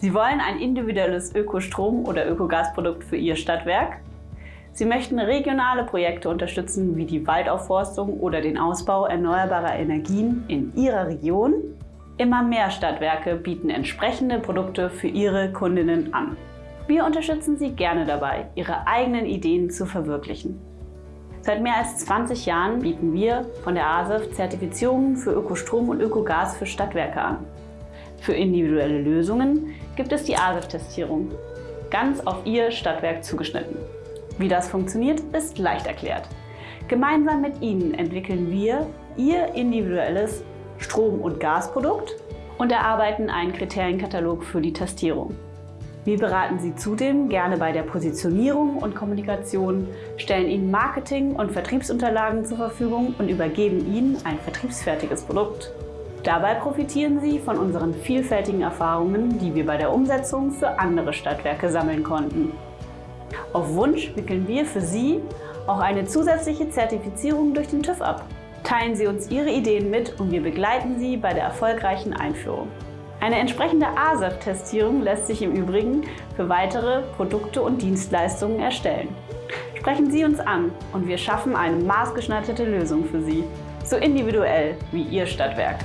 Sie wollen ein individuelles Ökostrom- oder Ökogasprodukt für Ihr Stadtwerk? Sie möchten regionale Projekte unterstützen, wie die Waldaufforstung oder den Ausbau erneuerbarer Energien in Ihrer Region? Immer mehr Stadtwerke bieten entsprechende Produkte für ihre Kundinnen an. Wir unterstützen Sie gerne dabei, Ihre eigenen Ideen zu verwirklichen. Seit mehr als 20 Jahren bieten wir von der ASEF Zertifizierungen für Ökostrom und Ökogas für Stadtwerke an. Für individuelle Lösungen gibt es die ASEF-Testierung, ganz auf Ihr Stadtwerk zugeschnitten. Wie das funktioniert, ist leicht erklärt. Gemeinsam mit Ihnen entwickeln wir Ihr individuelles Strom- und Gasprodukt und erarbeiten einen Kriterienkatalog für die Testierung. Wir beraten Sie zudem gerne bei der Positionierung und Kommunikation, stellen Ihnen Marketing- und Vertriebsunterlagen zur Verfügung und übergeben Ihnen ein vertriebsfertiges Produkt. Dabei profitieren Sie von unseren vielfältigen Erfahrungen, die wir bei der Umsetzung für andere Stadtwerke sammeln konnten. Auf Wunsch wickeln wir für Sie auch eine zusätzliche Zertifizierung durch den TÜV ab. Teilen Sie uns Ihre Ideen mit und wir begleiten Sie bei der erfolgreichen Einführung. Eine entsprechende ASAP-Testierung lässt sich im Übrigen für weitere Produkte und Dienstleistungen erstellen. Sprechen Sie uns an und wir schaffen eine maßgeschneiderte Lösung für Sie, so individuell wie Ihr Stadtwerk.